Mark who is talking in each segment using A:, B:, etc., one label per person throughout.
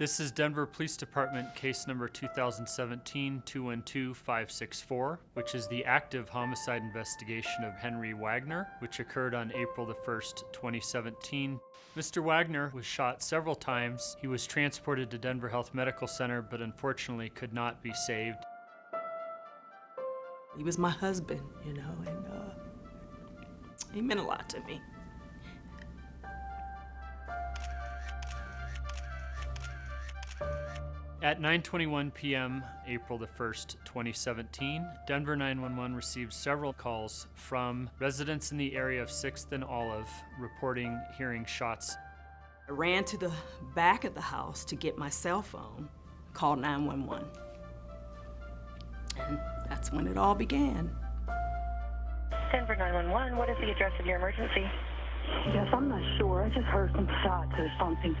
A: This is Denver Police Department case number 2017-212-564, which is the active homicide investigation of Henry Wagner, which occurred on April the 1st, 2017. Mr. Wagner was shot several times. He was transported to Denver Health Medical Center, but unfortunately could not be saved.
B: He was my husband, you know, and uh, he meant a lot to me.
A: At 9:21 p.m., April the 1st, 2017, Denver 911 received several calls from residents in the area of 6th and Olive reporting hearing shots.
B: I ran to the back of the house to get my cell phone, called 911. And that's when it all began.
C: Denver 911, what is the address of your emergency?
D: Yes, I'm not sure. I just heard some shots or something.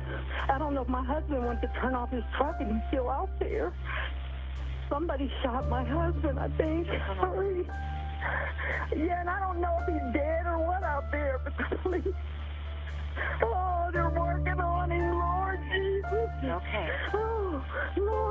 D: I don't know if my husband went to turn off his truck and he's still out there. Somebody shot my husband, I think. Hurry. Yeah, and I don't know if he's dead or what out there, but the police. Oh, they're working on him, Lord Jesus.
C: Okay.
D: Oh, Lord,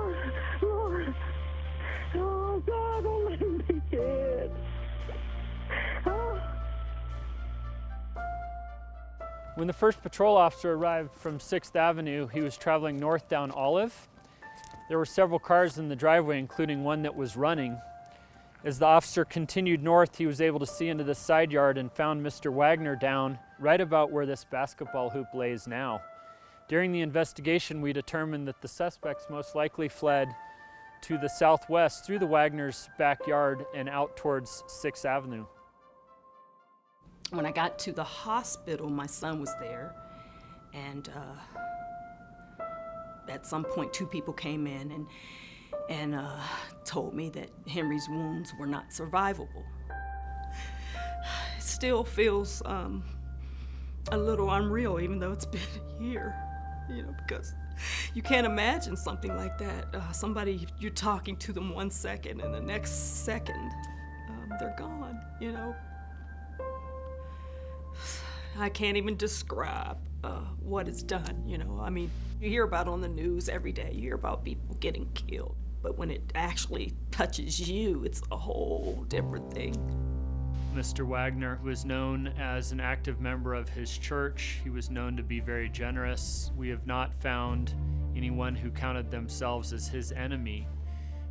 A: When the first patrol officer arrived from 6th Avenue, he was traveling north down Olive. There were several cars in the driveway, including one that was running. As the officer continued north, he was able to see into the side yard and found Mr. Wagner down right about where this basketball hoop lays now. During the investigation, we determined that the suspects most likely fled to the southwest through the Wagner's backyard and out towards 6th Avenue.
B: When I got to the hospital, my son was there, and uh, at some point, two people came in and and uh, told me that Henry's wounds were not survivable. It still feels um, a little unreal, even though it's been a year, you know, because you can't imagine something like that. Uh, somebody, you're talking to them one second, and the next second, um, they're gone, you know. I can't even describe uh, what it's done, you know. I mean, you hear about on the news every day, you hear about people getting killed. But when it actually touches you, it's a whole different thing.
A: Mr. Wagner was known as an active member of his church. He was known to be very generous. We have not found anyone who counted themselves as his enemy.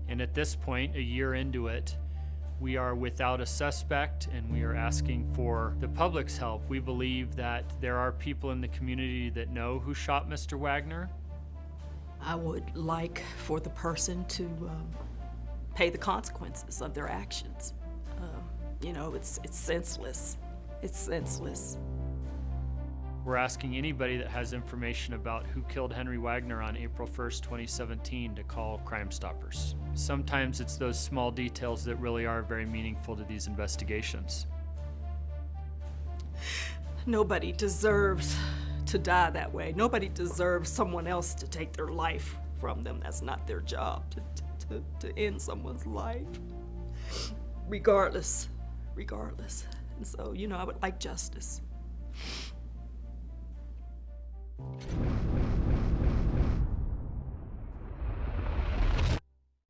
A: And at this point, a year into it, we are without a suspect and we are asking for the public's help. We believe that there are people in the community that know who shot Mr. Wagner.
B: I would like for the person to um, pay the consequences of their actions. Um, you know, it's, it's senseless. It's senseless.
A: We're asking anybody that has information about who killed Henry Wagner on April 1st, 2017 to call Crime Stoppers. Sometimes it's those small details that really are very meaningful to these investigations.
B: Nobody deserves to die that way. Nobody deserves someone else to take their life from them. That's not their job, to, to, to end someone's life. Regardless, regardless. And so, you know, I would like justice.